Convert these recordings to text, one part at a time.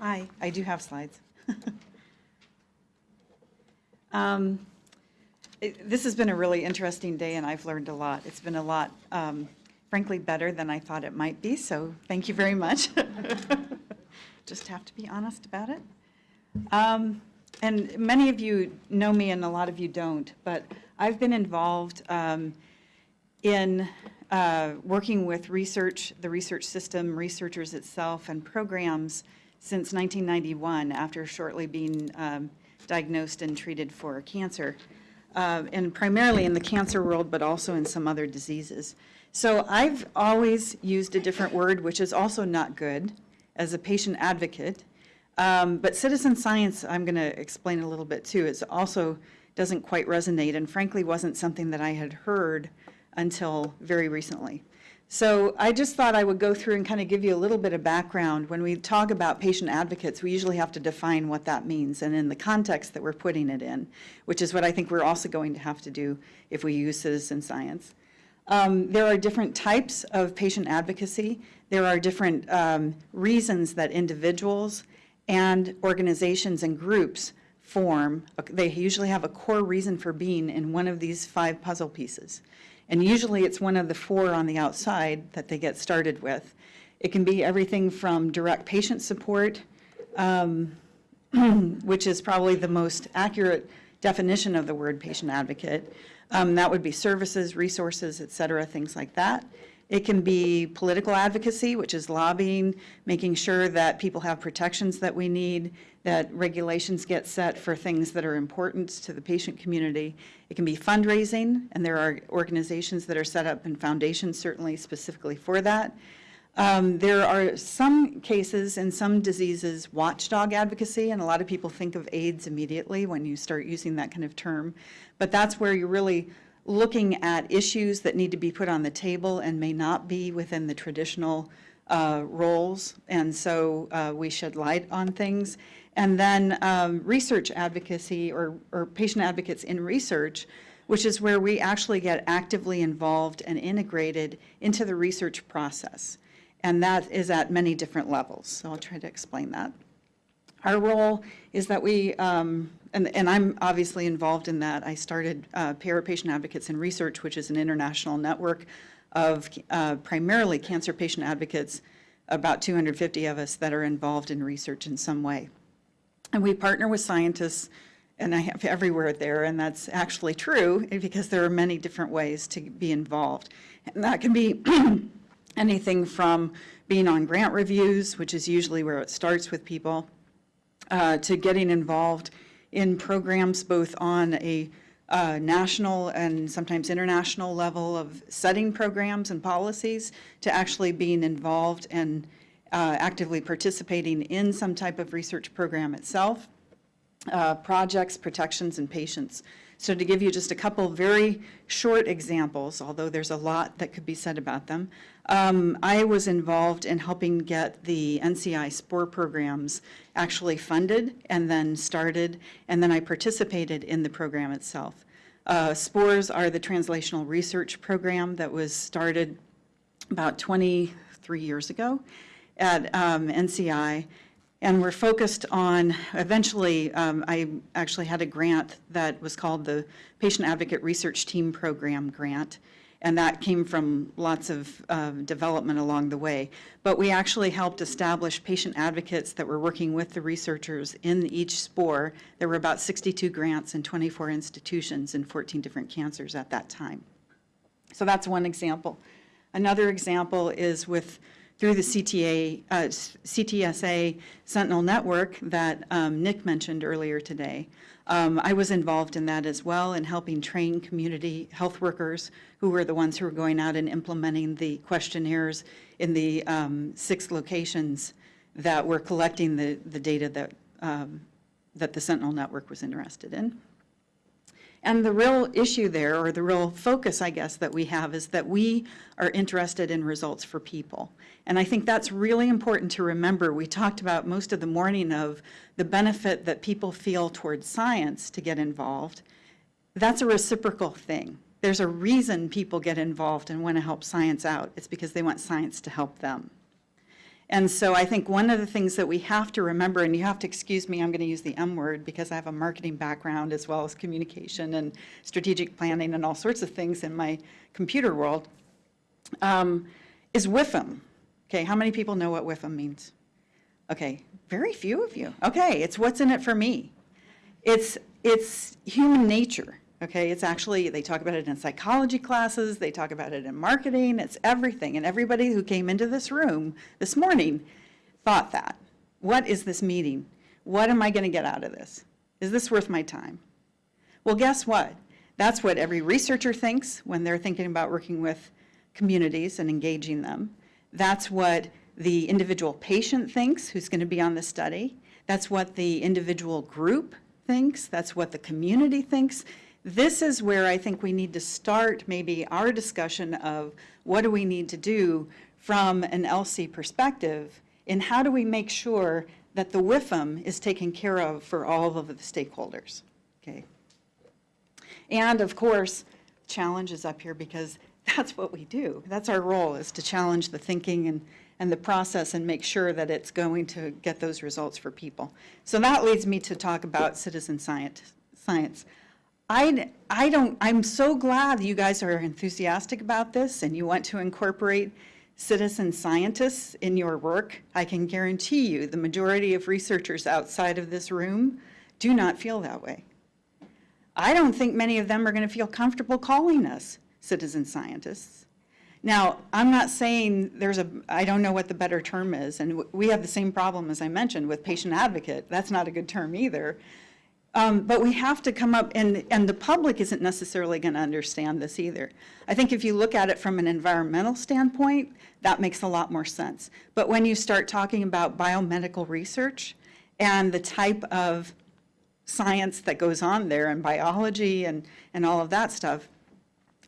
Hi, I do have slides. Um, it- This has been a really interesting day, and I've learned a lot. It's been a lot, um, frankly, better than I thought it might be, so thank you very much. Just have to be honest about it. Um, And many of you know me, and a lot of you don't, but I've been involved um, in uh, working with research, the research system, researchers itself, and programs since 1991, after shortly being um, diagnosed and treated for cancer, uh, and primarily in the cancer world, but also in some other diseases. So I've always used a different word, which is also not good, as a patient advocate. Um, But citizen science, I'm going to explain a little bit too, it also doesn't quite resonate, and frankly, wasn't something that I had heard until very recently. So I just thought I would go through and kind of give you a little bit of background. When we talk about patient advocates, we usually have to define what that means and in the context that we're putting it in, which is what I think we're also going to have to do if we use citizen science. Um, There are different types of patient advocacy. There are different um, reasons that individuals and organizations and groups form. They usually have a core reason for being in one of these five puzzle pieces. And usually it's one of the four on the outside that they get started with. It can be everything from direct patient support, um, which is probably the most accurate definition of the word patient advocate. Um, That would be services, resources, et cetera, things like that. It can be political advocacy, which is lobbying, making sure that people have protections that we need, that regulations get set for things that are important to the patient community. It can be fundraising, and there are organizations that are set up and foundations certainly specifically for that. Um, There are some cases in some diseases, watchdog advocacy, and a lot of people think of AIDS immediately when you start using that kind of term. But that's where you're really looking at issues that need to be put on the table and may not be within the traditional uh, roles. And so uh, we shed light on things. And then um, research advocacy or, or patient advocates in research, which is where we actually get actively involved and integrated into the research process. And that is at many different levels. So I'll try to explain that. Our role is that we, um, and, and I'm obviously involved in that. I started uh, Patient Advocates in Research, which is an international network of uh, primarily cancer patient advocates, about 250 of us that are involved in research in some way. And we partner with scientists, and I have everywhere there, and that's actually true because there are many different ways to be involved. And that can be anything from being on grant reviews, which is usually where it starts with people, uh, to getting involved in programs both on a uh, national and sometimes international level of setting programs and policies, to actually being involved and uh, actively participating in some type of research program itself, uh, projects, protections, and patients. So to give you just a couple very short examples, although there's a lot that could be said about them, um, I was involved in helping get the NCI SPORE programs actually funded and then started, and then I participated in the program itself. Uh, SPORES are the translational research program that was started about 23 years ago at um, NCI, and we're focused on, eventually, um, I actually had a grant that was called the Patient Advocate Research Team Program Grant, and that came from lots of uh, development along the way. But we actually helped establish patient advocates that were working with the researchers in each SPORE. There were about 62 grants and 24 institutions in 14 different cancers at that time. So that's one example. Another example is with through the CTA, uh, CTSA Sentinel Network that um, Nick mentioned earlier today. Um, I was involved in that as well in helping train community health workers who were the ones who were going out and implementing the questionnaires in the um, six locations that were collecting the, the data that, um, that the Sentinel Network was interested in. And the real issue there, or the real focus, I guess, that we have is that we are interested in results for people. And I think that's really important to remember. We talked about most of the morning of the benefit that people feel towards science to get involved. That's a reciprocal thing. There's a reason people get involved and want to help science out. It's because they want science to help them. And so I think one of the things that we have to remember, and you have to excuse me, I'm going to use the M word because I have a marketing background as well as communication and strategic planning and all sorts of things in my computer world, um, is WIFM. Okay, how many people know what WIFM means? Okay, very few of you. Okay, it's what's in it for me. It's, it's human nature, okay? It's actually, they talk about it in psychology classes, they talk about it in marketing, it's everything. And everybody who came into this room this morning thought that. What is this meeting? What am I going to get out of this? Is this worth my time? Well, guess what? That's what every researcher thinks when they're thinking about working with communities and engaging them. That's what the individual patient thinks who's going to be on the study. That's what the individual group thinks. That's what the community thinks. This is where I think we need to start maybe our discussion of what do we need to do from an ELSI perspective and how do we make sure that the WIFM is taken care of for all of the stakeholders, okay? And of course, challenge is up here because that's what we do. That's our role is to challenge the thinking and, and the process and make sure that it's going to get those results for people. So that leads me to talk about citizen science. science. I, I don't, I'm so glad you guys are enthusiastic about this and you want to incorporate citizen scientists in your work. I can guarantee you the majority of researchers outside of this room do not feel that way. I don't think many of them are going to feel comfortable calling us citizen scientists. Now, I'm not saying there's a, I don't know what the better term is, and we have the same problem, as I mentioned, with patient advocate. That's not a good term either. Um, but we have to come up, and, and the public isn't necessarily going to understand this either. I think if you look at it from an environmental standpoint, that makes a lot more sense. But when you start talking about biomedical research and the type of science that goes on there and biology and, and all of that stuff,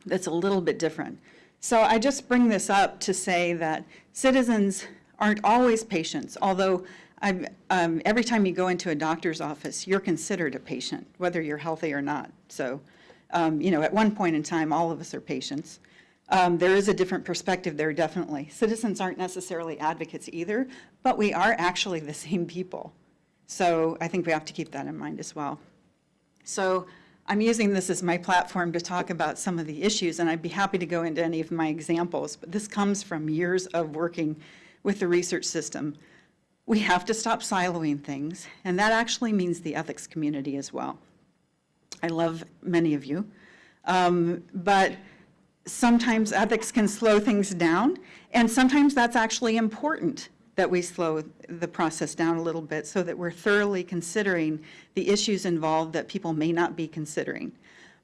that's a little bit different. So I just bring this up to say that citizens aren't always patients, although um, every time you go into a doctor's office, you're considered a patient, whether you're healthy or not. So, um, you know, at one point in time, all of us are patients. Um, there is a different perspective there, definitely. Citizens aren't necessarily advocates either, but we are actually the same people. So I think we have to keep that in mind as well. So I'm using this as my platform to talk about some of the issues, and I'd be happy to go into any of my examples, but this comes from years of working with the research system. We have to stop siloing things, and that actually means the ethics community as well. I love many of you, um, but sometimes ethics can slow things down, and sometimes that's actually important that we slow the process down a little bit so that we're thoroughly considering the issues involved that people may not be considering.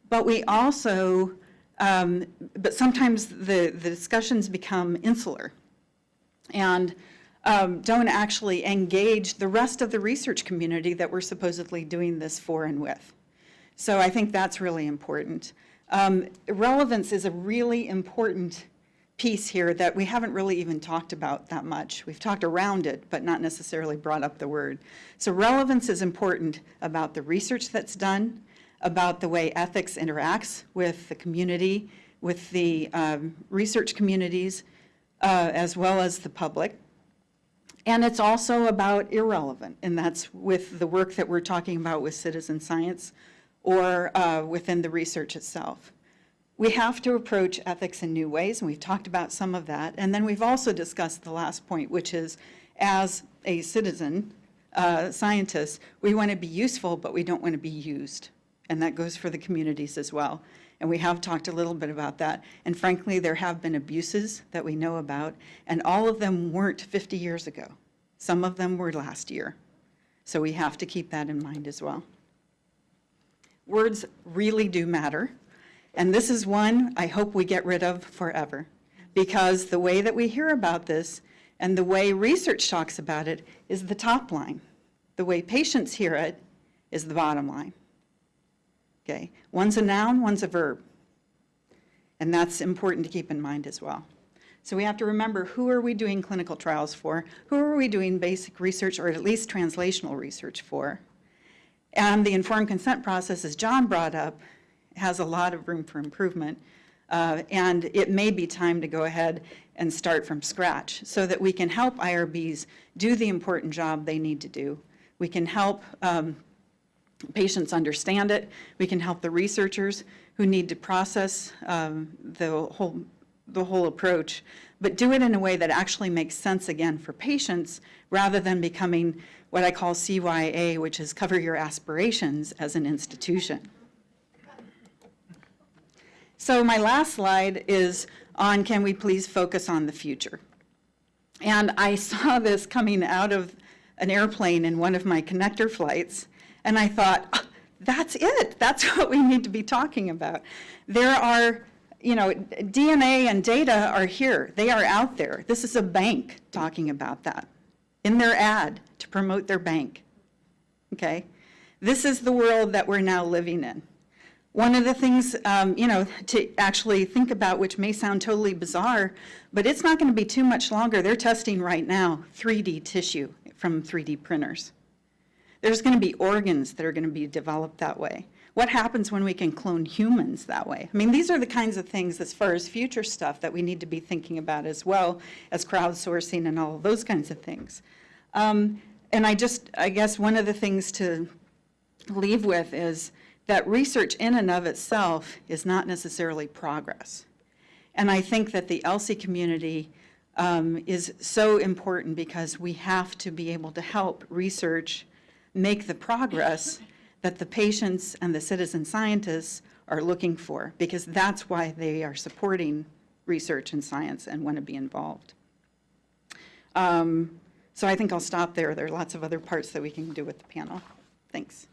But we also, um, but sometimes the, the discussions become insular and um, don't actually engage the rest of the research community that we're supposedly doing this for and with. So I think that's really important. Um, relevance is a really important piece here that we haven't really even talked about that much. We've talked around it, but not necessarily brought up the word. So relevance is important about the research that's done, about the way ethics interacts with the community, with the um, research communities, uh, as well as the public. And it's also about irrelevant, and that's with the work that we're talking about with citizen science or uh, within the research itself. We have to approach ethics in new ways, and we've talked about some of that. And then we've also discussed the last point, which is as a citizen, uh, scientist, we want to be useful, but we don't want to be used. And that goes for the communities as well. And we have talked a little bit about that. And frankly, there have been abuses that we know about, and all of them weren't 50 years ago. Some of them were last year. So we have to keep that in mind as well. Words really do matter. And this is one I hope we get rid of forever because the way that we hear about this and the way research talks about it is the top line. The way patients hear it is the bottom line. Okay, one's a noun, one's a verb. And that's important to keep in mind as well. So we have to remember who are we doing clinical trials for? Who are we doing basic research or at least translational research for? And the informed consent process, as John brought up, has a lot of room for improvement. Uh, and it may be time to go ahead and start from scratch so that we can help IRBs do the important job they need to do. We can help um, patients understand it. We can help the researchers who need to process um, the whole, the whole approach, but do it in a way that actually makes sense again for patients rather than becoming what I call CYA, which is cover your aspirations as an institution. So my last slide is on can we please focus on the future? And I saw this coming out of an airplane in one of my connector flights, and I thought, "Ah, that's it. That's what we need to be talking about. There are, you know, DNA and data are here. They are out there. This is a bank talking about that in their ad to promote their bank. Okay? This is the world that we're now living in. One of the things, um, you know, to actually think about, which may sound totally bizarre, but it's not going to be too much longer. They're testing right now 3D tissue from 3D printers. There's going to be organs that are going to be developed that way. What happens when we can clone humans that way? I mean, these are the kinds of things as far as future stuff that we need to be thinking about as well as crowdsourcing and all those kinds of things. Um, and I just, I guess one of the things to leave with is that research in and of itself is not necessarily progress. And I think that the ELSI community um, is so important because we have to be able to help research make the progress that the patients and the citizen scientists are looking for, because that's why they are supporting research and science and want to be involved. Um, So I think I'll stop there. There are lots of other parts that we can do with the panel. Thanks.